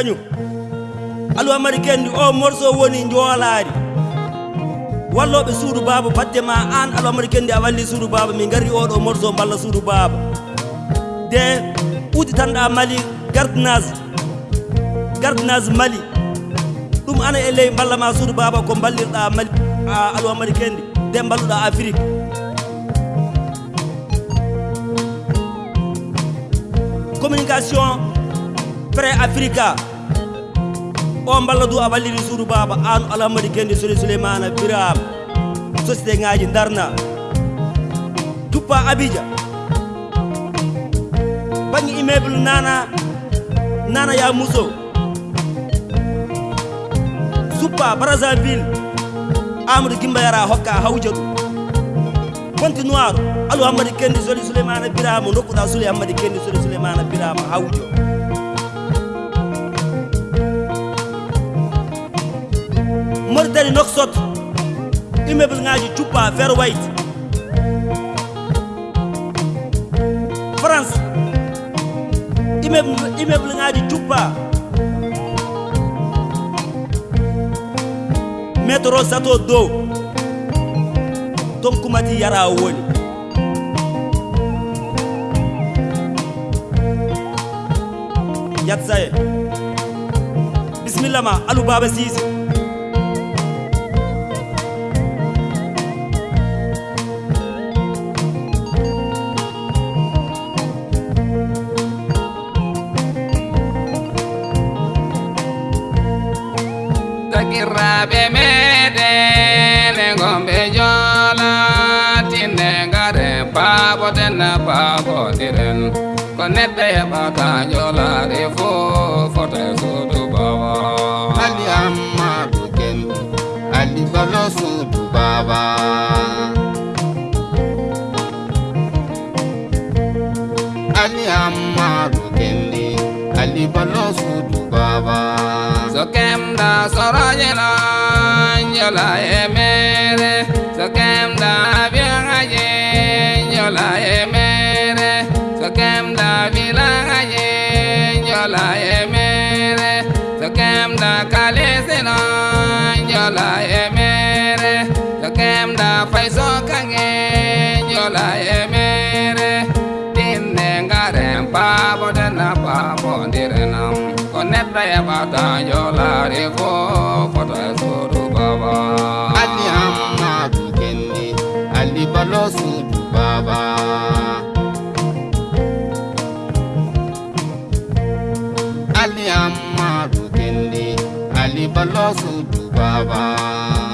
kañum alu amari kendi o morceau woni joolaari wallooɓe suudu baaba batde ma aan alu amari kendi a walli suudu baaba min ngarri oɗo morceau mballa suudu baaba de uudi tanɗa mali gardinage gardinage mali ɗum ana e ley mballa ma suudu baaba ko mballirɗa mali a alu amari kendi nde mballuɗa afrique communication pré africa o mballa du a wallini suudu baaba an alhamadi kendi soli souleymana biram société ngaji darna duppa abidia bangi immeuble nana nana ya muso suppa brazaville amadou gimba yara hokka hawdia ɗum continoire alhamadi kendi soli souleymana birama dokkuɗa souli hammadi kendi soli souleymana birama hawdio woni dari noxot immeuble ŋaji cuppa vert wayt france immeuble immeuble ŋaji cuppa métro sato dow ton kumati yara woni yat saye bismillama alu baba sise sakiraɓe meɗene gomɓe jolatine ngare paɓotene paɓotiren ko neɗɗo heɓata jolare fo fota suudu baba ali ammadu ken ali balo suudu baba ali ammadu kendi ali balo suudu baba sokemda soroyela yola emere sokemda biaaye yola emere sokemda vilaaye yola emere sokemda kalesena yola emere sokemda faisokange yola emere ɓatajolare fo foto e sodu baba alli amnadu kenni alli ballo sudu baba alli amnadu kenni alli ballo sudu baba alli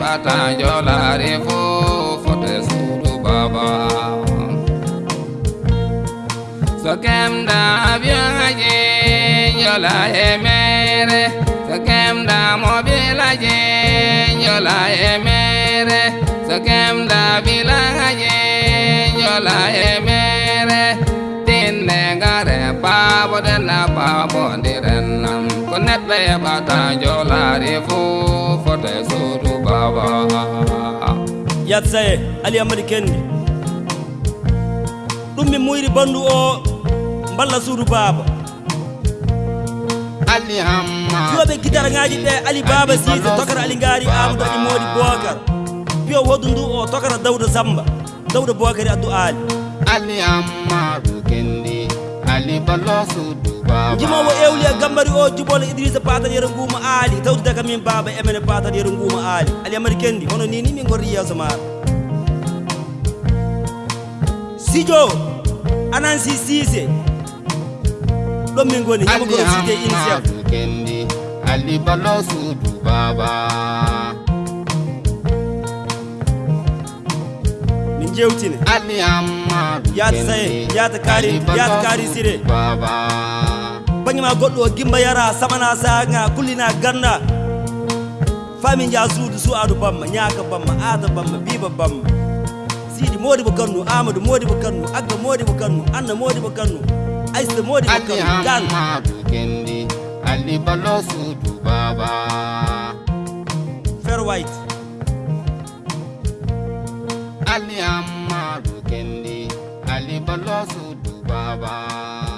heɓata jolare fo fote suudu baba so kemda biyaje jola e mere so kemda mobilaje jola e mere so kemda bilaje jola e mere tinne ngare babo dena babo ndirennam ko neɗɗo heɓata jolare fo yatsaye ali amadi kendi ɗum mi muyri bandu o balla suudu baaba joɓe guidar ŋaji ɓe ali baaba sise tokara ali gaari amadou aɗi moodi bookar piyo woddu ndu o tokara dawda samba dawda bookari addu aali ali amaru kendi ali ballo suudu jimowo ewli a gambari o jubolo idrisa patal yero nguuma aali tawtude kam min baaba emene patal yero nguuma aali ali amadi kendi hono nini min gorri yeeso maaro sijo anansi siise ɗon min goni yamagoosite insekendi alli ballo suudu baaba min jewtine alli amma yaata sae yaata kaari yaata kaari sire baaba bangima goɗɗo o gimba yara samana sahaga kullina ganda fami ja suudu suwadu bamma ñaaka bamma aada bamma biiba bamma siidi modibo kannu amadou modibo kannu agga modibo kannu anna modibo kannu aysa modibokanu fer white Ali Amaru Kendi, Ali Balosu Dubaba.